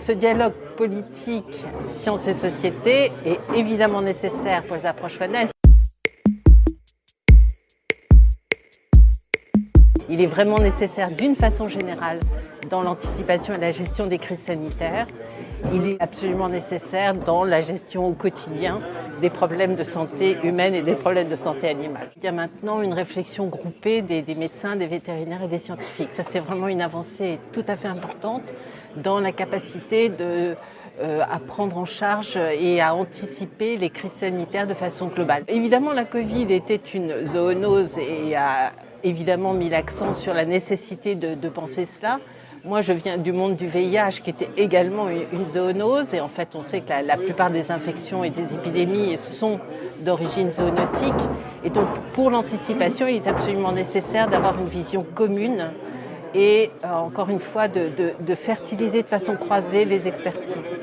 ce dialogue politique, sciences et société est évidemment nécessaire pour les approches panel. Il est vraiment nécessaire d'une façon générale dans l'anticipation et la gestion des crises sanitaires. Il est absolument nécessaire dans la gestion au quotidien des problèmes de santé humaine et des problèmes de santé animale. Il y a maintenant une réflexion groupée des, médecins, des vétérinaires et des scientifiques. Ça, c'est vraiment une avancée tout à fait importante dans la capacité de euh, à prendre en charge et à anticiper les crises sanitaires de façon globale. Évidemment, la Covid était une zoonose et a évidemment mis l'accent sur la nécessité de, penser cela. Moi, je viens du monde du VIH, qui était également une zoonose. Et en fait, on sait que la, plupart des infections et des épidémies sont d'origine zoonotique. Et donc, pour l'anticipation, il est absolument nécessaire d'avoir une vision commune et, euh, encore une fois, de fertiliser de façon croisée les expertises.